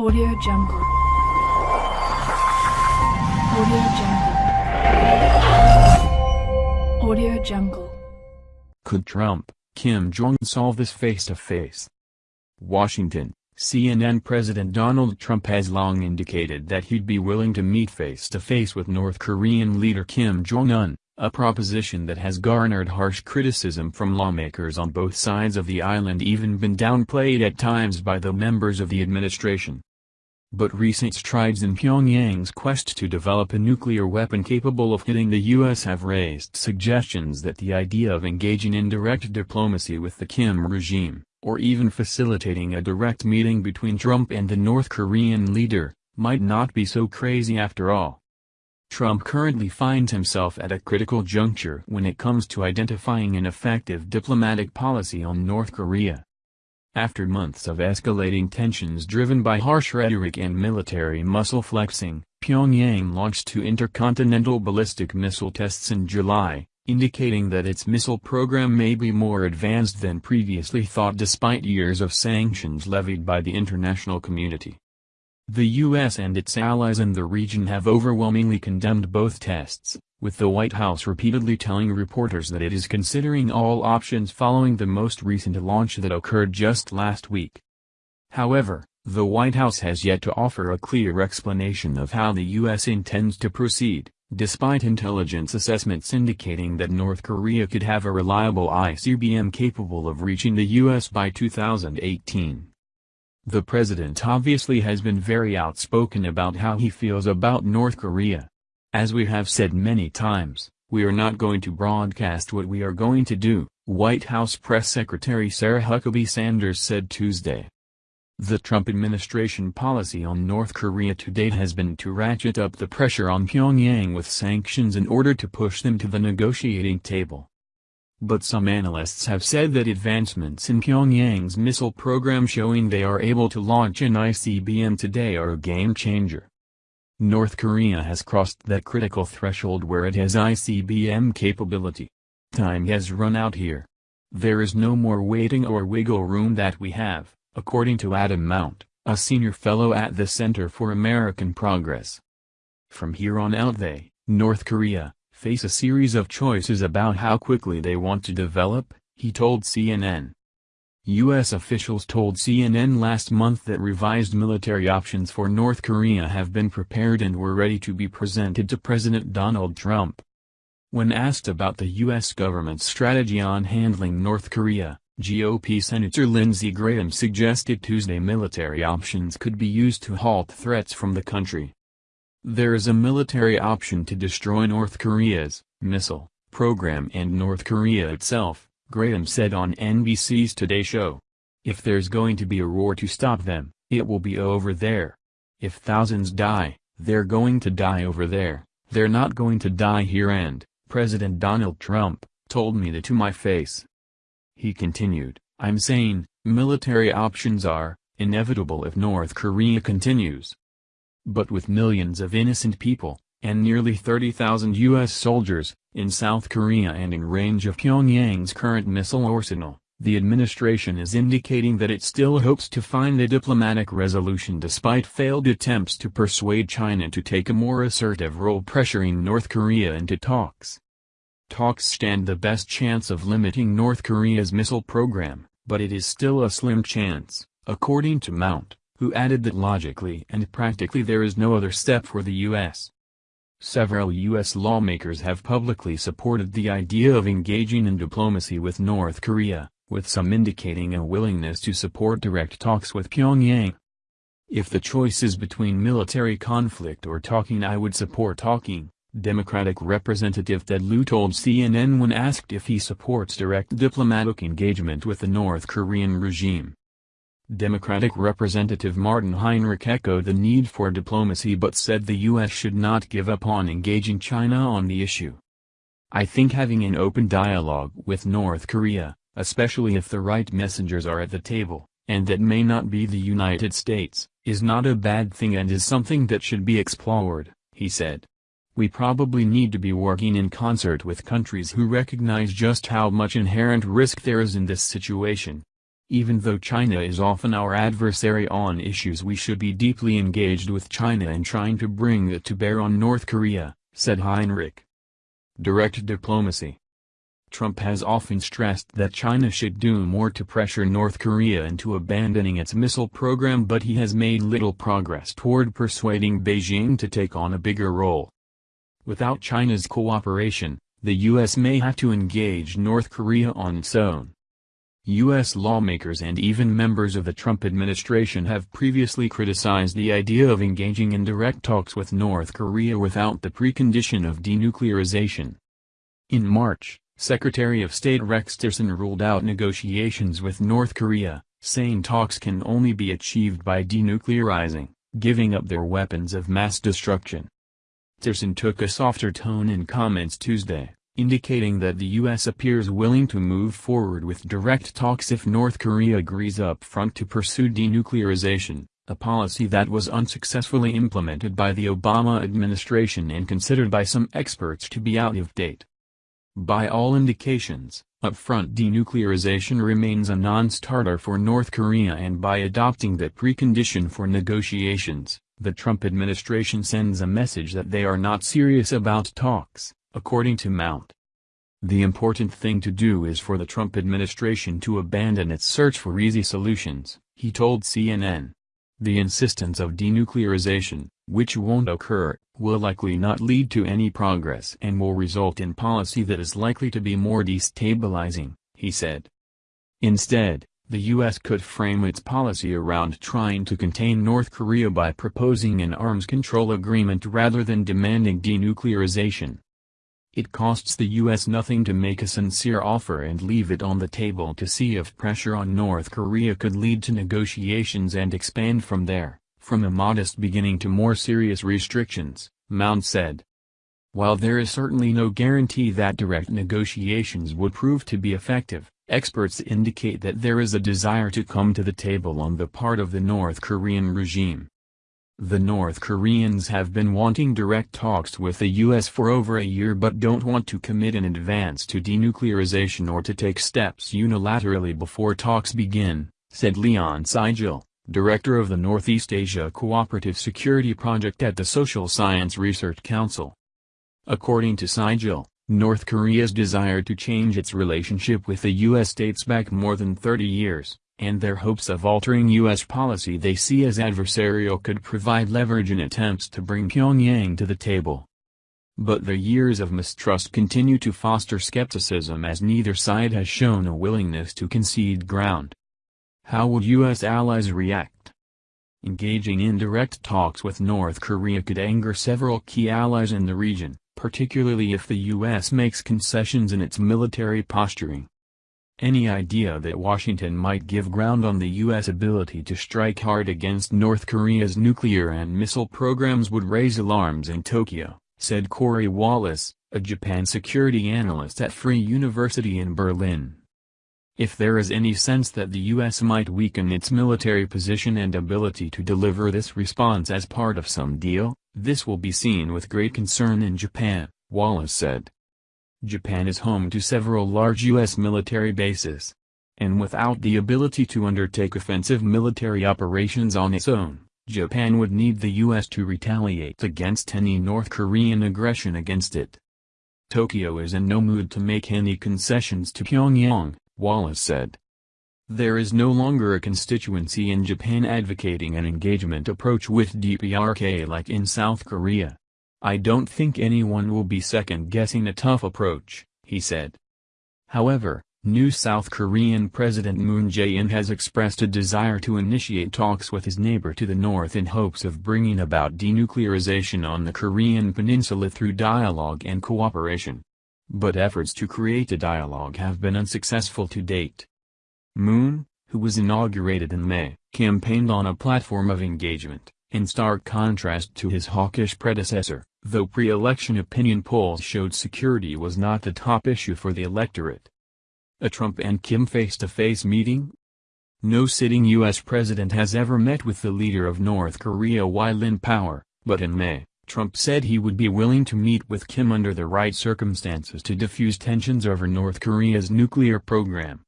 Audio Jungle. Audio Jungle. Audio Jungle. Could Trump, Kim Jong solve this face-to-face? Washington, CNN President Donald Trump has long indicated that he'd be willing to meet face-to-face with North Korean leader Kim Jong-un, a proposition that has garnered harsh criticism from lawmakers on both sides of the island even been downplayed at times by the members of the administration. But recent strides in Pyongyang's quest to develop a nuclear weapon capable of hitting the U.S. have raised suggestions that the idea of engaging in direct diplomacy with the Kim regime, or even facilitating a direct meeting between Trump and the North Korean leader, might not be so crazy after all. Trump currently finds himself at a critical juncture when it comes to identifying an effective diplomatic policy on North Korea. After months of escalating tensions driven by harsh rhetoric and military muscle flexing, Pyongyang launched two intercontinental ballistic missile tests in July, indicating that its missile program may be more advanced than previously thought despite years of sanctions levied by the international community. The U.S. and its allies in the region have overwhelmingly condemned both tests, with the White House repeatedly telling reporters that it is considering all options following the most recent launch that occurred just last week. However, the White House has yet to offer a clear explanation of how the U.S. intends to proceed, despite intelligence assessments indicating that North Korea could have a reliable ICBM capable of reaching the U.S. by 2018. The president obviously has been very outspoken about how he feels about North Korea. As we have said many times, we are not going to broadcast what we are going to do, White House Press Secretary Sarah Huckabee Sanders said Tuesday. The Trump administration policy on North Korea to date has been to ratchet up the pressure on Pyongyang with sanctions in order to push them to the negotiating table. But some analysts have said that advancements in Pyongyang's missile program showing they are able to launch an ICBM today are a game changer. North Korea has crossed that critical threshold where it has ICBM capability. Time has run out here. There is no more waiting or wiggle room that we have, according to Adam Mount, a senior fellow at the Center for American Progress. From here on out they, North Korea, face a series of choices about how quickly they want to develop, he told CNN. U.S. officials told CNN last month that revised military options for North Korea have been prepared and were ready to be presented to President Donald Trump. When asked about the U.S. government's strategy on handling North Korea, GOP Senator Lindsey Graham suggested Tuesday military options could be used to halt threats from the country. There is a military option to destroy North Korea's missile program and North Korea itself, Graham said on NBC's Today Show. If there's going to be a war to stop them, it will be over there. If thousands die, they're going to die over there, they're not going to die here and, President Donald Trump, told me that to my face. He continued, I'm saying, military options are, inevitable if North Korea continues, but with millions of innocent people, and nearly 30,000 U.S. soldiers, in South Korea and in range of Pyongyang's current missile arsenal, the administration is indicating that it still hopes to find a diplomatic resolution despite failed attempts to persuade China to take a more assertive role pressuring North Korea into talks. Talks stand the best chance of limiting North Korea's missile program, but it is still a slim chance, according to Mount who added that logically and practically there is no other step for the U.S. Several U.S. lawmakers have publicly supported the idea of engaging in diplomacy with North Korea, with some indicating a willingness to support direct talks with Pyongyang. If the choice is between military conflict or talking I would support talking, Democratic Representative Ted Lieu told CNN when asked if he supports direct diplomatic engagement with the North Korean regime. Democratic Representative Martin Heinrich echoed the need for diplomacy but said the U.S. should not give up on engaging China on the issue. I think having an open dialogue with North Korea, especially if the right messengers are at the table, and that may not be the United States, is not a bad thing and is something that should be explored, he said. We probably need to be working in concert with countries who recognize just how much inherent risk there is in this situation, Even though China is often our adversary on issues we should be deeply engaged with China in trying to bring it to bear on North Korea, said Heinrich. Direct diplomacy Trump has often stressed that China should do more to pressure North Korea into abandoning its missile program but he has made little progress toward persuading Beijing to take on a bigger role. Without China's cooperation, the U.S. may have to engage North Korea on its own. U.S. lawmakers and even members of the Trump administration have previously criticized the idea of engaging in direct talks with North Korea without the precondition of denuclearization. In March, Secretary of State Rex Tillerson ruled out negotiations with North Korea, saying talks can only be achieved by denuclearizing, giving up their weapons of mass destruction. Tillerson took a softer tone in comments Tuesday indicating that the U.S. appears willing to move forward with direct talks if North Korea agrees up front to pursue denuclearization, a policy that was unsuccessfully implemented by the Obama administration and considered by some experts to be out of date. By all indications, upfront denuclearization remains a non-starter for North Korea and by adopting that precondition for negotiations, the Trump administration sends a message that they are not serious about talks according to Mount. The important thing to do is for the Trump administration to abandon its search for easy solutions, he told CNN. The insistence of denuclearization, which won't occur, will likely not lead to any progress and will result in policy that is likely to be more destabilizing, he said. Instead, the U.S. could frame its policy around trying to contain North Korea by proposing an arms control agreement rather than demanding denuclearization. It costs the U.S. nothing to make a sincere offer and leave it on the table to see if pressure on North Korea could lead to negotiations and expand from there, from a modest beginning to more serious restrictions, Mount said. While there is certainly no guarantee that direct negotiations would prove to be effective, experts indicate that there is a desire to come to the table on the part of the North Korean regime. The North Koreans have been wanting direct talks with the U.S. for over a year but don't want to commit in advance to denuclearization or to take steps unilaterally before talks begin, said Leon Sigal, director of the Northeast Asia Cooperative Security Project at the Social Science Research Council. According to Sigal, North Korea's desire to change its relationship with the U.S. dates back more than 30 years and their hopes of altering U.S. policy they see as adversarial could provide leverage in attempts to bring Pyongyang to the table. But the years of mistrust continue to foster skepticism as neither side has shown a willingness to concede ground. How would U.S. allies react? Engaging in direct talks with North Korea could anger several key allies in the region, particularly if the U.S. makes concessions in its military posturing. Any idea that Washington might give ground on the U.S. ability to strike hard against North Korea's nuclear and missile programs would raise alarms in Tokyo, said Corey Wallace, a Japan security analyst at Free University in Berlin. If there is any sense that the U.S. might weaken its military position and ability to deliver this response as part of some deal, this will be seen with great concern in Japan, Wallace said. Japan is home to several large U.S. military bases. And without the ability to undertake offensive military operations on its own, Japan would need the U.S. to retaliate against any North Korean aggression against it. Tokyo is in no mood to make any concessions to Pyongyang, Wallace said. There is no longer a constituency in Japan advocating an engagement approach with DPRK like in South Korea. I don't think anyone will be second-guessing a tough approach, he said. However, new South Korean President Moon Jae-in has expressed a desire to initiate talks with his neighbor to the north in hopes of bringing about denuclearization on the Korean peninsula through dialogue and cooperation. But efforts to create a dialogue have been unsuccessful to date. Moon, who was inaugurated in May, campaigned on a platform of engagement, in stark contrast to his hawkish predecessor, though pre-election opinion polls showed security was not the top issue for the electorate. A Trump and Kim face-to-face -face meeting? No sitting U.S. president has ever met with the leader of North Korea while in power, but in May, Trump said he would be willing to meet with Kim under the right circumstances to diffuse tensions over North Korea's nuclear program.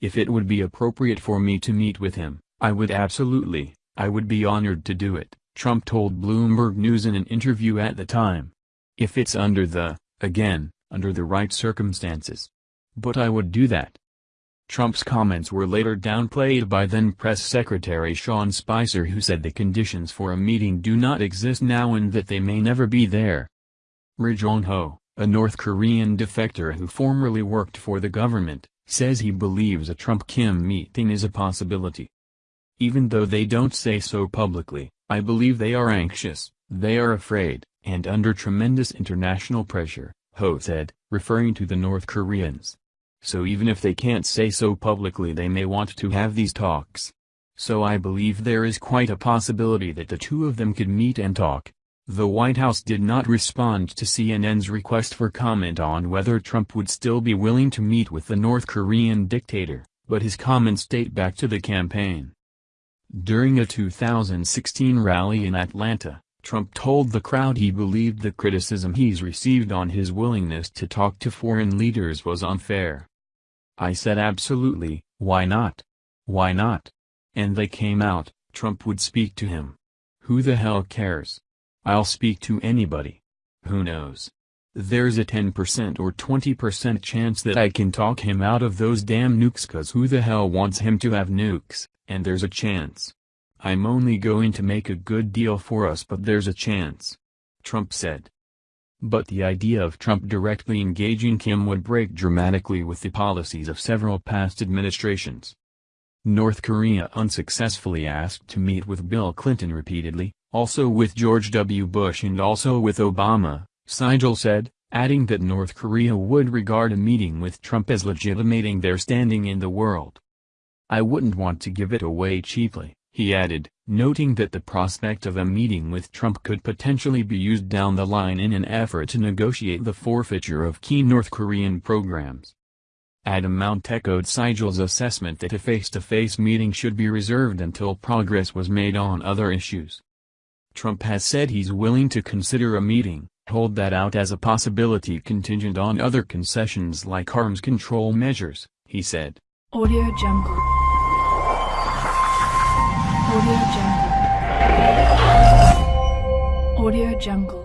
If it would be appropriate for me to meet with him, I would absolutely, I would be honored to do it, Trump told Bloomberg News in an interview at the time. If it's under the, again, under the right circumstances. But I would do that. Trump's comments were later downplayed by then Press Secretary Sean Spicer who said the conditions for a meeting do not exist now and that they may never be there. Ri Jong Ho, a North Korean defector who formerly worked for the government, says he believes a Trump-Kim meeting is a possibility. Even though they don't say so publicly, I believe they are anxious, they are afraid, and under tremendous international pressure, Ho said, referring to the North Koreans. So even if they can't say so publicly they may want to have these talks. So I believe there is quite a possibility that the two of them could meet and talk. The White House did not respond to CNN's request for comment on whether Trump would still be willing to meet with the North Korean dictator, but his comments date back to the campaign. During a 2016 rally in Atlanta, Trump told the crowd he believed the criticism he's received on his willingness to talk to foreign leaders was unfair. I said absolutely, why not? Why not? And they came out, Trump would speak to him. Who the hell cares? I'll speak to anybody. Who knows? There's a 10% or 20% chance that I can talk him out of those damn nukes cause who the hell wants him to have nukes, and there's a chance. I'm only going to make a good deal for us but there's a chance. Trump said. But the idea of Trump directly engaging Kim would break dramatically with the policies of several past administrations. North Korea unsuccessfully asked to meet with Bill Clinton repeatedly, also with George W. Bush and also with Obama, Sigal said, adding that North Korea would regard a meeting with Trump as legitimating their standing in the world. I wouldn't want to give it away cheaply he added, noting that the prospect of a meeting with Trump could potentially be used down the line in an effort to negotiate the forfeiture of key North Korean programs. Adam Mount echoed Sigal's assessment that a face-to-face -face meeting should be reserved until progress was made on other issues. Trump has said he's willing to consider a meeting, hold that out as a possibility contingent on other concessions like arms control measures, he said. Audio Jungle. Audio Jungle. Audio Jungle.